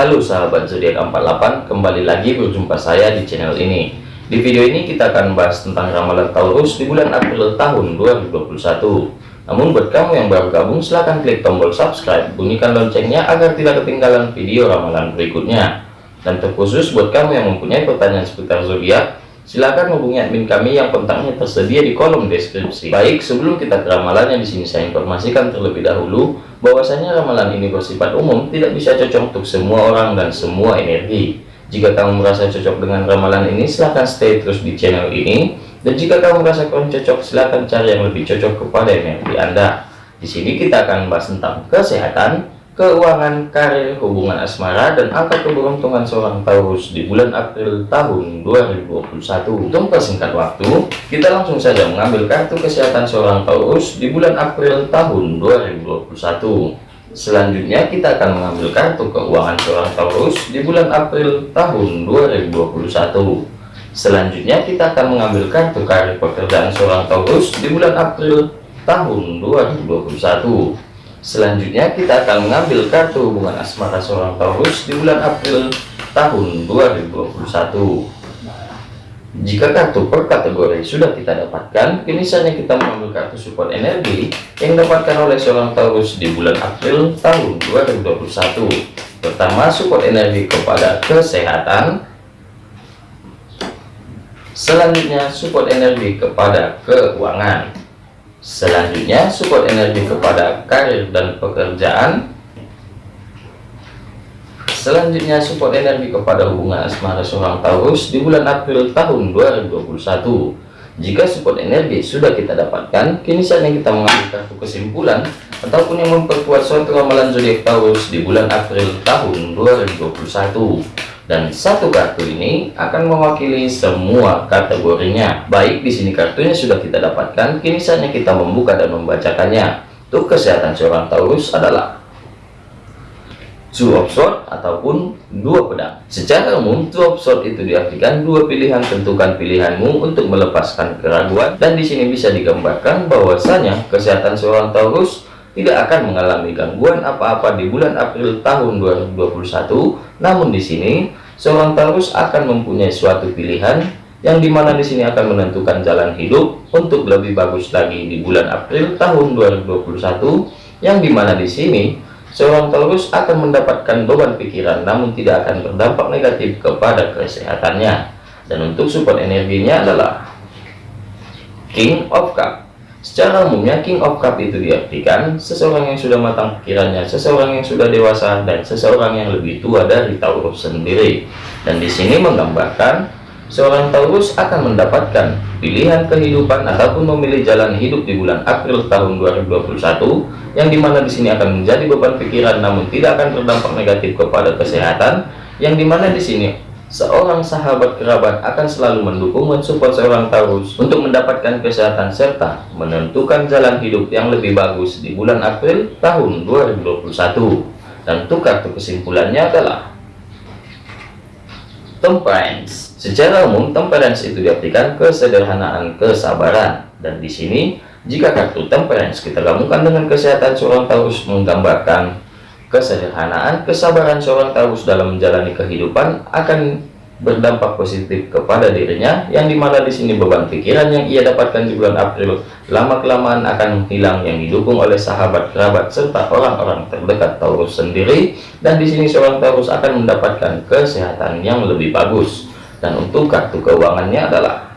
Halo sahabat zodiak 48, kembali lagi berjumpa saya di channel ini. Di video ini kita akan bahas tentang ramalan Taurus di bulan April tahun 2021. Namun buat kamu yang baru gabung silahkan klik tombol subscribe, bunyikan loncengnya agar tidak ketinggalan video ramalan berikutnya. Dan terkhusus buat kamu yang mempunyai pertanyaan seputar zodiak, Silakan hubungi admin kami yang kontaknya tersedia di kolom deskripsi. Baik, sebelum kita ke ramalan yang di sini saya informasikan terlebih dahulu bahwasanya ramalan ini bersifat umum, tidak bisa cocok untuk semua orang dan semua energi. Jika kamu merasa cocok dengan ramalan ini, silahkan stay terus di channel ini. Dan jika kamu merasa kurang cocok, silahkan cari yang lebih cocok kepada energi Anda. Di sini kita akan bahas tentang kesehatan, keuangan, karir, hubungan asmara, dan angka keberuntungan seorang Taurus di bulan April tahun 2021. Untuk persingkat waktu, kita langsung saja mengambil kartu kesehatan seorang Taurus di bulan April tahun 2021. Selanjutnya kita akan mengambil kartu keuangan seorang Taurus di bulan April tahun 2021. Selanjutnya kita akan mengambil kartu karir pekerjaan seorang Taurus di bulan April tahun 2021. Selanjutnya kita akan mengambil kartu hubungan asmara seorang Taurus di bulan April tahun 2021. Jika kartu per kategori sudah kita dapatkan, kini saatnya kita mengambil kartu support energi yang dapatkan oleh seorang Taurus di bulan April tahun 2021. Pertama, support energi kepada kesehatan. Selanjutnya, support energi kepada keuangan. Selanjutnya, support energi kepada karir dan pekerjaan. Selanjutnya, support energi kepada hubungan asmara seorang Taurus di bulan April tahun 2021. Jika support energi sudah kita dapatkan, kini saatnya kita mengambil kartu kesimpulan ataupun yang memperkuat suatu ramalan zodiak Taurus di bulan April tahun 2021 dan satu kartu ini akan mewakili semua kategorinya. Baik, di sini kartunya sudah kita dapatkan, kini saatnya kita membuka dan membacakannya. Untuk kesehatan seorang Taurus adalah two of sword ataupun dua pedang. Secara umum, two of sword itu diartikan dua pilihan tentukan pilihanmu untuk melepaskan keraguan dan di sini bisa digambarkan bahwasanya kesehatan seorang Taurus tidak akan mengalami gangguan apa-apa di bulan April tahun 2021. Namun di sini seorang Taurus akan mempunyai suatu pilihan yang di mana di sini akan menentukan jalan hidup untuk lebih bagus lagi di bulan April tahun 2021 yang di mana di sini seorang Taurus akan mendapatkan beban pikiran namun tidak akan berdampak negatif kepada kesehatannya. Dan untuk support energinya adalah King of Cup Secara umumnya King of Cup itu diartikan seseorang yang sudah matang pikirannya, seseorang yang sudah dewasa, dan seseorang yang lebih tua dari Taurus sendiri. Dan di sini menggambarkan seorang Taurus akan mendapatkan pilihan kehidupan ataupun memilih jalan hidup di bulan April tahun 2021 yang di mana di sini akan menjadi beban pikiran namun tidak akan berdampak negatif kepada kesehatan yang di mana di sini seorang sahabat kerabat akan selalu mendukung mensupport seorang Taurus untuk mendapatkan kesehatan serta menentukan jalan hidup yang lebih bagus di bulan April tahun 2021 dan untuk kartu kesimpulannya adalah temperance secara umum temperance itu diartikan kesederhanaan kesabaran. Dan di sini jika kartu temperance kita gabungkan dengan kesehatan seorang Taurus menggambarkan kesederhanaan, kesabaran seorang Taurus dalam menjalani kehidupan akan berdampak positif kepada dirinya yang di mana di sini beban pikiran yang ia dapatkan di bulan April lama kelamaan akan hilang yang didukung oleh sahabat kerabat serta orang-orang terdekat Taurus sendiri. Dan di sini seorang Taurus akan mendapatkan kesehatan yang lebih bagus. Dan untuk kartu keuangannya adalah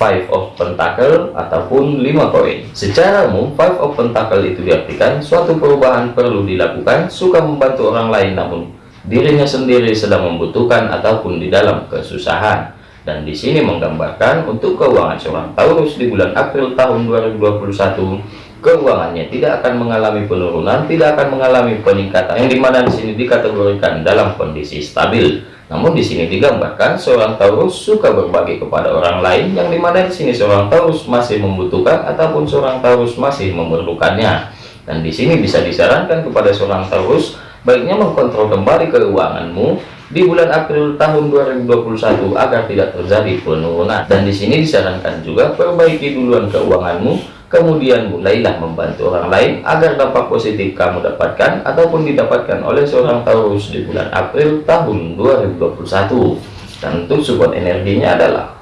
five of pentacle ataupun lima koin. Secara umum five of pentacle itu diartikan suatu perubahan perlu dilakukan suka membantu orang lain namun dirinya sendiri sedang membutuhkan ataupun di dalam kesusahan. Dan di sini menggambarkan untuk keuangan seorang Taurus di bulan April tahun 2021 keuangannya tidak akan mengalami penurunan tidak akan mengalami peningkatan. Yang di mana di sini dikategorikan dalam kondisi stabil namun di sini digambarkan seorang Taurus suka berbagi kepada orang lain yang di mana di sini seorang Taurus masih membutuhkan ataupun seorang Taurus masih memerlukannya. Dan di sini bisa disarankan kepada seorang Taurus baiknya mengkontrol kembali keuanganmu di bulan April tahun 2021 agar tidak terjadi penurunan. Dan di sini disarankan juga perbaiki duluan keuanganmu kemudian mulailah membantu orang lain agar dampak positif kamu dapatkan ataupun didapatkan oleh seorang Taurus di bulan April tahun 2021 dan untuk support energinya adalah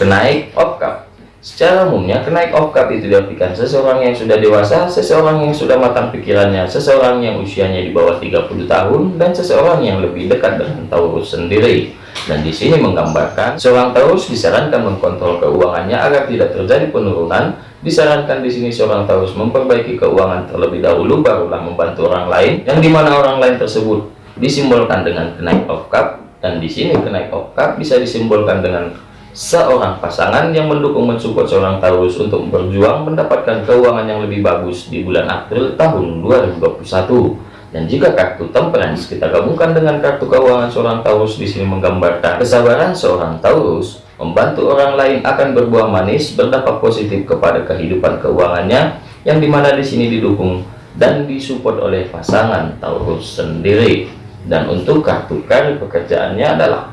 kenaik cup secara umumnya kenaik cup itu diartikan seseorang yang sudah dewasa seseorang yang sudah matang pikirannya seseorang yang usianya di bawah 30 tahun dan seseorang yang lebih dekat dengan Taurus sendiri dan di sini menggambarkan seorang Taurus disarankan mengkontrol keuangannya agar tidak terjadi penurunan. Disarankan di sini seorang Taurus memperbaiki keuangan terlebih dahulu barulah membantu orang lain yang di mana orang lain tersebut disimbolkan dengan kenaik of cup dan di sini kenaik of cup bisa disimbolkan dengan seorang pasangan yang mendukung mensupport seorang Taurus untuk berjuang mendapatkan keuangan yang lebih bagus di bulan April tahun 2021 dan jika kartu temperance kita gabungkan dengan kartu keuangan seorang Taurus di sini menggambarkan kesabaran seorang Taurus membantu orang lain akan berbuah manis berdampak positif kepada kehidupan keuangannya yang di mana di sini didukung dan disupport oleh pasangan Taurus sendiri. Dan untuk kartu karir pekerjaannya adalah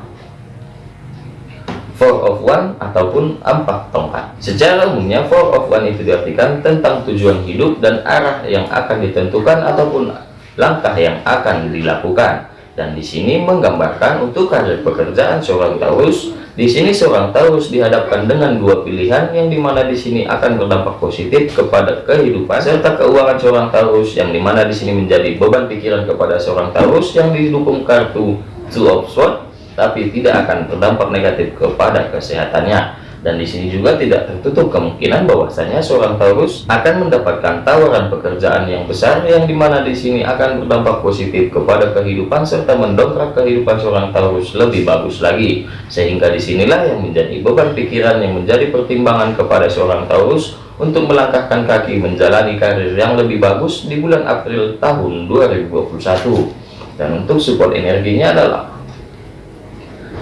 Four of One ataupun empat tongkat. Secara umumnya Four of One itu diartikan tentang tujuan hidup dan arah yang akan ditentukan ataupun langkah yang akan dilakukan. Dan di sini menggambarkan untuk karir pekerjaan seorang Taurus. Di sini seorang Taurus dihadapkan dengan dua pilihan yang di mana di sini akan berdampak positif kepada kehidupan serta keuangan seorang Taurus yang di mana di sini menjadi beban pikiran kepada seorang Taurus yang didukung kartu Two of Swords tapi tidak akan berdampak negatif kepada kesehatannya dan di sini juga tidak tertutup kemungkinan bahwasanya seorang Taurus akan mendapatkan tawaran pekerjaan yang besar yang di mana di sini akan berdampak positif kepada kehidupan serta mendongkrak kehidupan seorang Taurus lebih bagus lagi. Sehingga di sinilah yang menjadi beban pikiran yang menjadi pertimbangan kepada seorang Taurus untuk melangkahkan kaki menjalani karir yang lebih bagus di bulan April tahun 2021 dan untuk support energinya adalah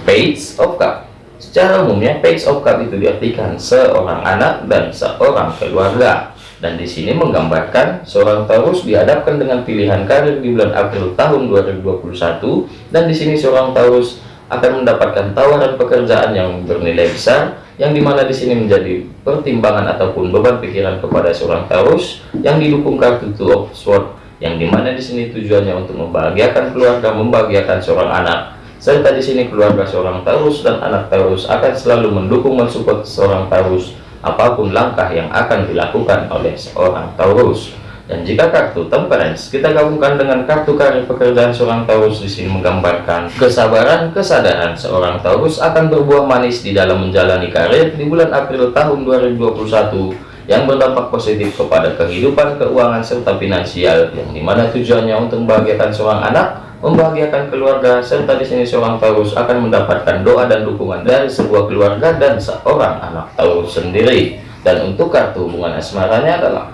Page of Cup Secara umumnya page of cup itu diartikan seorang anak dan seorang keluarga. Dan di sini menggambarkan seorang Taurus dihadapkan dengan pilihan karir di bulan April tahun 2021 dan di sini seorang Taurus akan mendapatkan tawaran pekerjaan yang bernilai besar yang di mana di sini menjadi pertimbangan ataupun beban pikiran kepada seorang Taurus yang didukung kartu Two of Swords yang di mana di sini tujuannya untuk membahagiakan keluarga, membahagiakan seorang anak serta di sini keluarga seorang Taurus dan anak Taurus akan selalu mendukung mensupport seorang Taurus apa pun langkah yang akan dilakukan oleh seorang Taurus. Dan jika kartu temperance kita gabungkan dengan kartu karir pekerjaan seorang Taurus di sini menggambarkan kesabaran, kesadaran seorang Taurus akan berbuah manis di dalam menjalani karir di bulan April tahun 2021 yang berdampak positif kepada kehidupan keuangan serta finansial yang di mana tujuannya untuk membahagiakan seorang anak membahagiakan keluarga serta di sini seorang Taurus akan mendapatkan doa dan dukungan dari sebuah keluarga dan seorang anak Taurus sendiri. Dan untuk kartu hubungan asmaranya adalah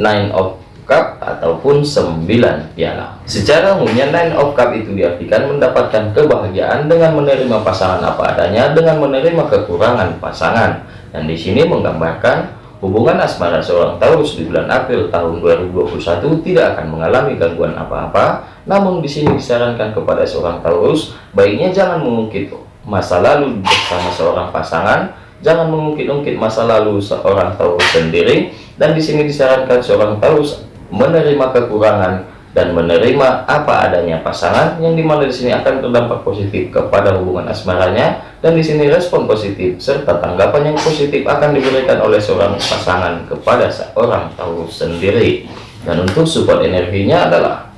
Nine of Cup ataupun 9 piala. Secara umumnya Nine of Cup itu diartikan mendapatkan kebahagiaan dengan menerima pasangan apa adanya dengan menerima kekurangan pasangan. Dan di sini menggambarkan Hubungan asmara seorang Taurus di bulan April tahun 2021 tidak akan mengalami gangguan apa-apa, namun di sini disarankan kepada seorang Taurus, baiknya jangan mengungkit masa lalu bersama seorang pasangan, jangan mengungkit-ungkit masa lalu seorang Taurus sendiri, dan di sini disarankan seorang Taurus menerima kekurangan dan menerima apa adanya pasangan yang di mana di sini akan terdampak positif kepada hubungan asmaranya dan di sini respon positif serta tanggapan yang positif akan diberikan oleh seorang pasangan kepada seorang Taurus sendiri. Dan untuk support energinya adalah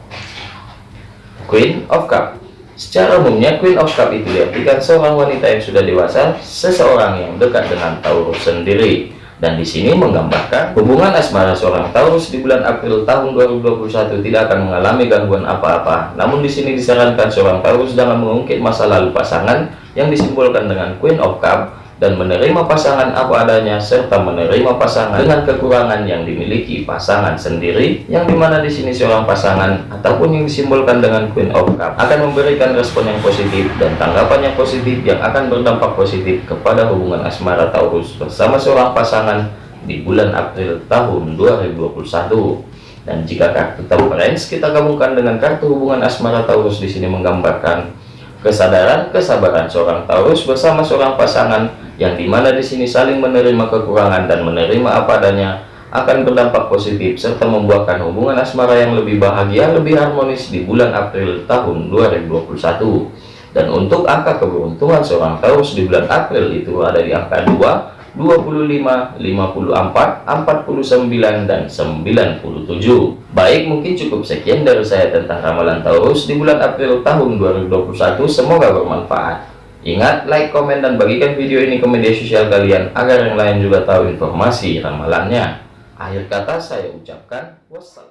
Queen of Cup. Secara umumnya Queen of Cup itu diartikan seorang wanita yang sudah dewasa seseorang yang dekat dengan Taurus sendiri dan di sini menggambarkan hubungan asmara seorang Taurus di bulan April tahun 2021 tidak akan mengalami gangguan apa-apa. Namun di sini disarankan seorang Taurus jangan mengungkit masa lalu pasangan yang disimbolkan dengan Queen of Cup dan menerima pasangan apa adanya serta menerima pasangan dengan kekurangan yang dimiliki pasangan sendiri yang di mana di sini seorang pasangan ataupun yang disimbolkan dengan Queen of Cup akan memberikan respon yang positif dan tanggapan yang positif yang akan berdampak positif kepada hubungan asmara Taurus bersama seorang pasangan di bulan April tahun 2021 dan jika kartu temperance kita gabungkan dengan kartu hubungan asmara Taurus di sini menggambarkan kesadaran, kesabaran seorang Taurus bersama seorang pasangan yang di mana di sini saling menerima kekurangan dan menerima apa adanya akan berdampak positif serta membuahkan hubungan asmara yang lebih bahagia, lebih harmonis di bulan April tahun 2021. Dan untuk angka keberuntungan seorang Taurus di bulan April itu ada di angka 2, 25, 54, 49, dan 97. Baik, mungkin cukup sekian dari saya tentang ramalan Taurus di bulan April tahun 2021. Semoga bermanfaat. Ingat, like, komen, dan bagikan video ini ke media sosial kalian agar yang lain juga tahu informasi ramalannya. Akhir kata saya ucapkan wassalam.